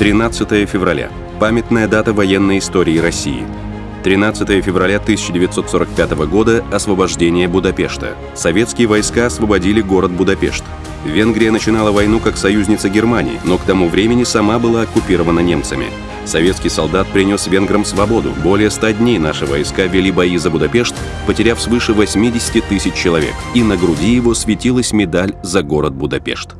13 февраля. Памятная дата военной истории России. 13 февраля 1945 года – освобождение Будапешта. Советские войска освободили город Будапешт. Венгрия начинала войну как союзница Германии, но к тому времени сама была оккупирована немцами. Советский солдат принес венграм свободу. Более 100 дней наши войска вели бои за Будапешт, потеряв свыше 80 тысяч человек. И на груди его светилась медаль за город Будапешт.